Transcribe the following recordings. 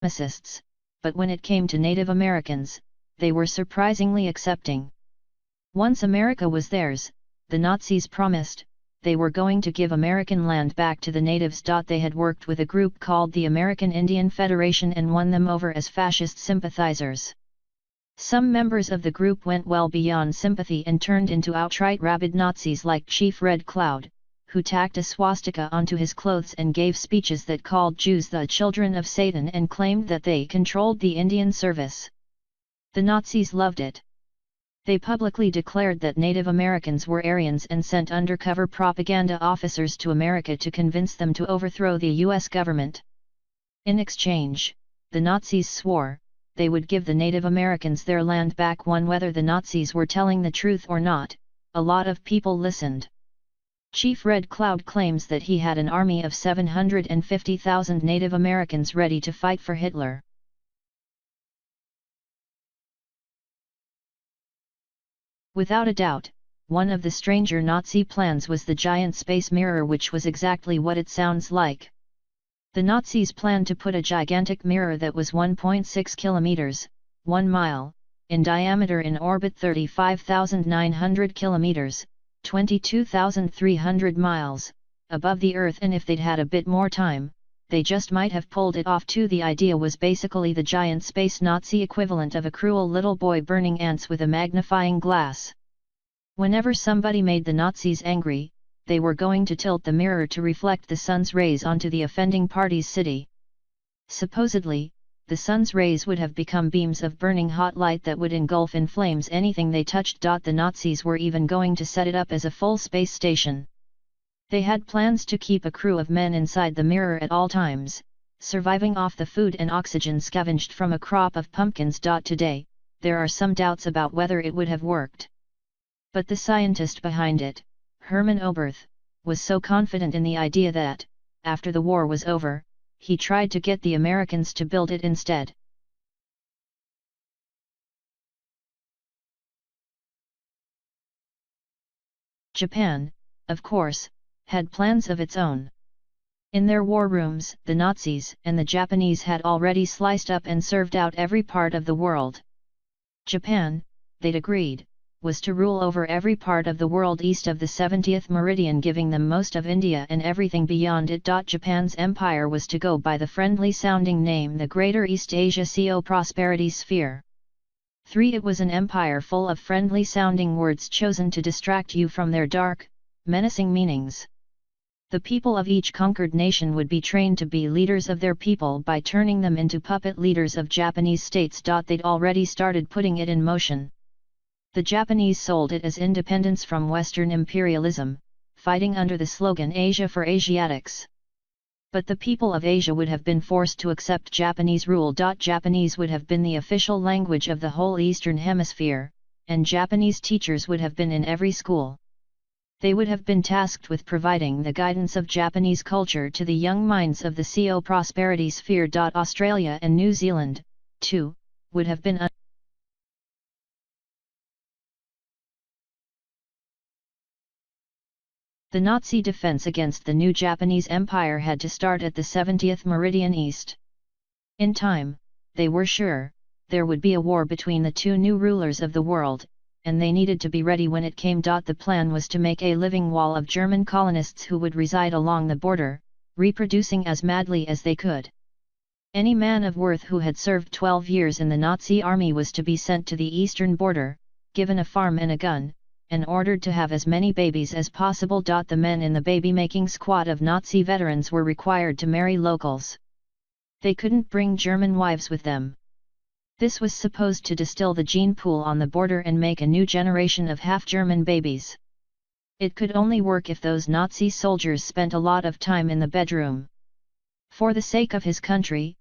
supremacists, but when it came to Native Americans, they were surprisingly accepting. Once America was theirs, the Nazis promised, they were going to give American land back to the natives. They had worked with a group called the American Indian Federation and won them over as fascist sympathizers. Some members of the group went well beyond sympathy and turned into outright rabid Nazis like Chief Red Cloud, who tacked a swastika onto his clothes and gave speeches that called Jews the children of Satan and claimed that they controlled the Indian service. The Nazis loved it. They publicly declared that Native Americans were Aryans and sent undercover propaganda officers to America to convince them to overthrow the US government. In exchange, the Nazis swore, they would give the Native Americans their land back one whether the Nazis were telling the truth or not, a lot of people listened. Chief Red Cloud claims that he had an army of 750,000 Native Americans ready to fight for Hitler. Without a doubt, one of the stranger Nazi plans was the giant space mirror which was exactly what it sounds like. The Nazis planned to put a gigantic mirror that was 1.6 kilometers, 1 mile, in diameter in orbit 35,900 kilometers, 22,300 miles, above the Earth and if they'd had a bit more time, they just might have pulled it off too the idea was basically the giant space Nazi equivalent of a cruel little boy burning ants with a magnifying glass. Whenever somebody made the Nazis angry, they were going to tilt the mirror to reflect the sun's rays onto the offending party's city. Supposedly, the sun's rays would have become beams of burning hot light that would engulf in flames anything they touched. The Nazis were even going to set it up as a full space station. They had plans to keep a crew of men inside the mirror at all times, surviving off the food and oxygen scavenged from a crop of pumpkins. Today, there are some doubts about whether it would have worked. But the scientist behind it, Hermann Oberth, was so confident in the idea that, after the war was over, he tried to get the Americans to build it instead. Japan, of course, had plans of its own. In their war rooms, the Nazis and the Japanese had already sliced up and served out every part of the world. Japan, they'd agreed, was to rule over every part of the world east of the 70th meridian giving them most of India and everything beyond it. Japan's empire was to go by the friendly-sounding name the Greater East Asia CO Prosperity Sphere. 3. It was an empire full of friendly-sounding words chosen to distract you from their dark, menacing meanings. The people of each conquered nation would be trained to be leaders of their people by turning them into puppet leaders of Japanese states. They'd already started putting it in motion. The Japanese sold it as independence from Western imperialism, fighting under the slogan Asia for Asiatics. But the people of Asia would have been forced to accept Japanese rule. Japanese would have been the official language of the whole Eastern Hemisphere, and Japanese teachers would have been in every school. They would have been tasked with providing the guidance of Japanese culture to the young minds of the CO prosperity sphere. Australia and New Zealand, too, would have been The Nazi defense against the new Japanese Empire had to start at the 70th meridian east. In time, they were sure, there would be a war between the two new rulers of the world, and they needed to be ready when it came. The plan was to make a living wall of German colonists who would reside along the border, reproducing as madly as they could. Any man of worth who had served 12 years in the Nazi army was to be sent to the eastern border, given a farm and a gun, and ordered to have as many babies as possible. The men in the baby-making squad of Nazi veterans were required to marry locals. They couldn't bring German wives with them. This was supposed to distill the gene pool on the border and make a new generation of half-German babies. It could only work if those Nazi soldiers spent a lot of time in the bedroom. For the sake of his country,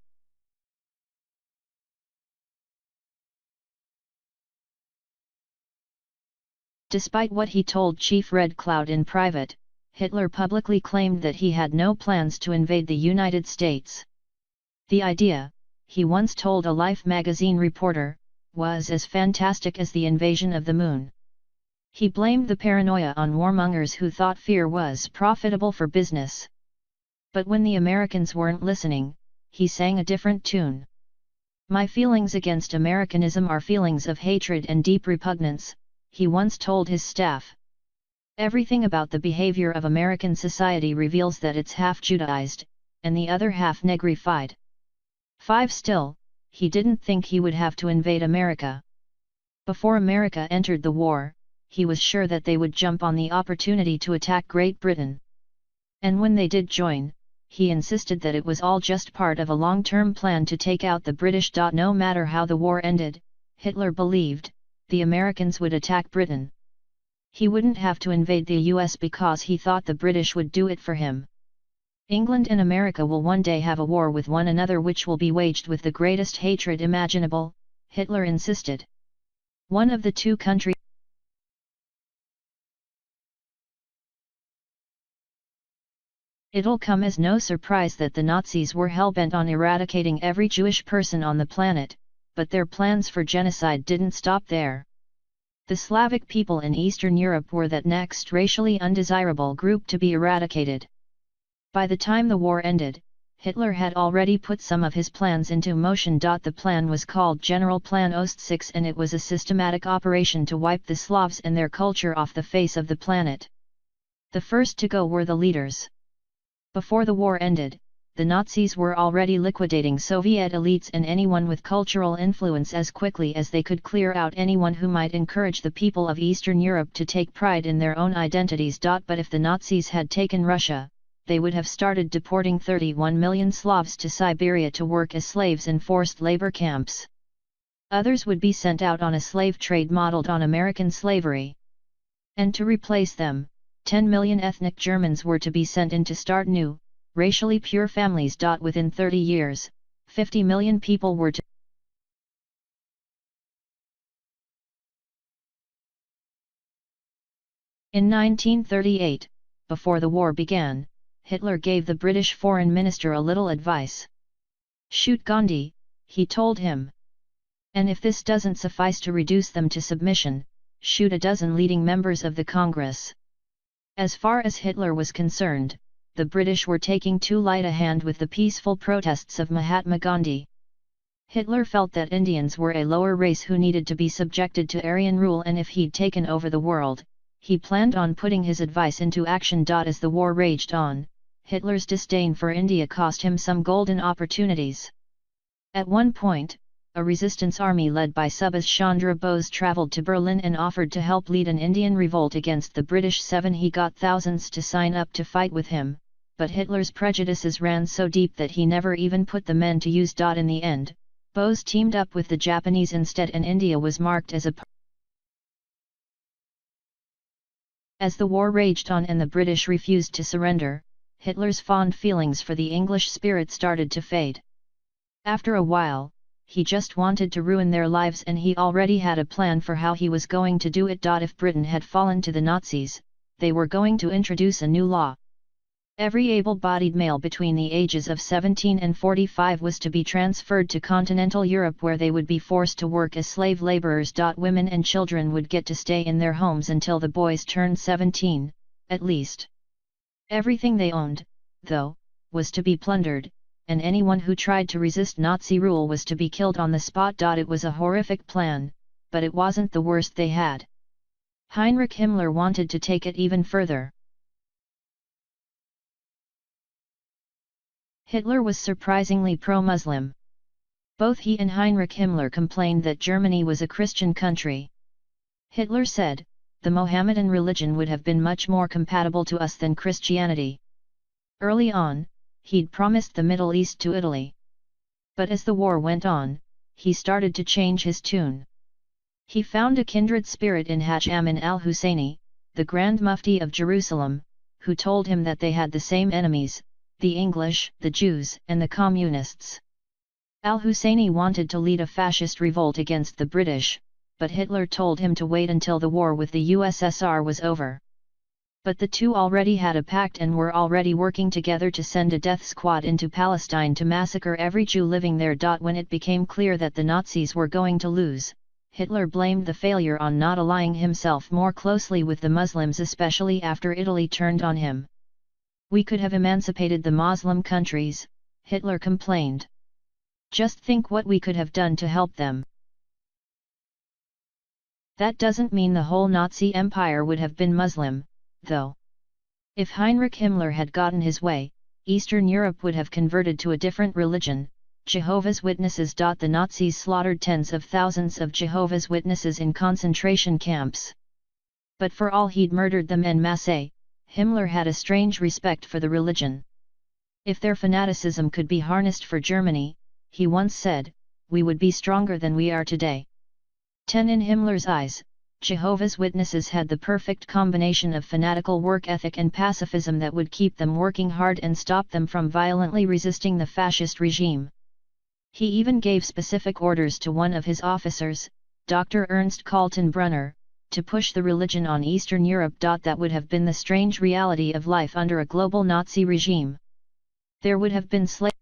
Despite what he told Chief Red Cloud in private, Hitler publicly claimed that he had no plans to invade the United States. The idea, he once told a Life magazine reporter, was as fantastic as the invasion of the moon. He blamed the paranoia on warmongers who thought fear was profitable for business. But when the Americans weren't listening, he sang a different tune. My feelings against Americanism are feelings of hatred and deep repugnance, he once told his staff. Everything about the behavior of American society reveals that it's half Judaized, and the other half negrified. 5. Still, he didn't think he would have to invade America. Before America entered the war, he was sure that they would jump on the opportunity to attack Great Britain. And when they did join, he insisted that it was all just part of a long-term plan to take out the British. No matter how the war ended, Hitler believed, the Americans would attack Britain. He wouldn't have to invade the US because he thought the British would do it for him. England and America will one day have a war with one another which will be waged with the greatest hatred imaginable, Hitler insisted. One of the two countries It'll come as no surprise that the Nazis were hell-bent on eradicating every Jewish person on the planet, but their plans for genocide didn't stop there. The Slavic people in Eastern Europe were that next racially undesirable group to be eradicated. By the time the war ended, Hitler had already put some of his plans into motion. The plan was called General Plan Ost 6 and it was a systematic operation to wipe the Slavs and their culture off the face of the planet. The first to go were the leaders. Before the war ended, the Nazis were already liquidating Soviet elites and anyone with cultural influence as quickly as they could clear out anyone who might encourage the people of Eastern Europe to take pride in their own identities. But if the Nazis had taken Russia, they would have started deporting 31 million Slavs to Siberia to work as slaves in forced labor camps. Others would be sent out on a slave trade modeled on American slavery. And to replace them, 10 million ethnic Germans were to be sent in to start new, racially pure families. Within 30 years, 50 million people were to In 1938, before the war began, Hitler gave the British Foreign Minister a little advice. Shoot Gandhi, he told him. And if this doesn't suffice to reduce them to submission, shoot a dozen leading members of the Congress. As far as Hitler was concerned, the British were taking too light a hand with the peaceful protests of Mahatma Gandhi. Hitler felt that Indians were a lower race who needed to be subjected to Aryan rule and if he'd taken over the world, he planned on putting his advice into action. As the war raged on, Hitler's disdain for India cost him some golden opportunities. At one point, a resistance army led by Subhas Chandra Bose travelled to Berlin and offered to help lead an Indian revolt against the British Seven. He got thousands to sign up to fight with him, but Hitler's prejudices ran so deep that he never even put the men to use. In the end, Bose teamed up with the Japanese instead and India was marked as a As the war raged on and the British refused to surrender, Hitler's fond feelings for the English spirit started to fade. After a while, he just wanted to ruin their lives and he already had a plan for how he was going to do it. If Britain had fallen to the Nazis, they were going to introduce a new law. Every able-bodied male between the ages of 17 and 45 was to be transferred to continental Europe where they would be forced to work as slave laborers. Women and children would get to stay in their homes until the boys turned 17, at least. Everything they owned, though, was to be plundered, and anyone who tried to resist Nazi rule was to be killed on the spot. It was a horrific plan, but it wasn't the worst they had. Heinrich Himmler wanted to take it even further. Hitler was surprisingly pro-Muslim. Both he and Heinrich Himmler complained that Germany was a Christian country. Hitler said, the Mohammedan religion would have been much more compatible to us than Christianity. Early on, he'd promised the Middle East to Italy. But as the war went on, he started to change his tune. He found a kindred spirit in Haj Amin al-Husseini, the Grand Mufti of Jerusalem, who told him that they had the same enemies, the English, the Jews and the Communists. Al-Husseini wanted to lead a fascist revolt against the British, but Hitler told him to wait until the war with the USSR was over. But the two already had a pact and were already working together to send a death squad into Palestine to massacre every Jew living there. When it became clear that the Nazis were going to lose, Hitler blamed the failure on not allying himself more closely with the Muslims especially after Italy turned on him. We could have emancipated the Muslim countries, Hitler complained. Just think what we could have done to help them. That doesn't mean the whole Nazi empire would have been Muslim, though. If Heinrich Himmler had gotten his way, Eastern Europe would have converted to a different religion, Jehovah's Witnesses. The Nazis slaughtered tens of thousands of Jehovah's Witnesses in concentration camps. But for all he'd murdered them en masse, Himmler had a strange respect for the religion. If their fanaticism could be harnessed for Germany, he once said, we would be stronger than we are today. 10 In Himmler's eyes, Jehovah's Witnesses had the perfect combination of fanatical work ethic and pacifism that would keep them working hard and stop them from violently resisting the fascist regime. He even gave specific orders to one of his officers, Dr. Ernst Kaltenbrunner, to push the religion on Eastern Europe. That would have been the strange reality of life under a global Nazi regime. There would have been slaves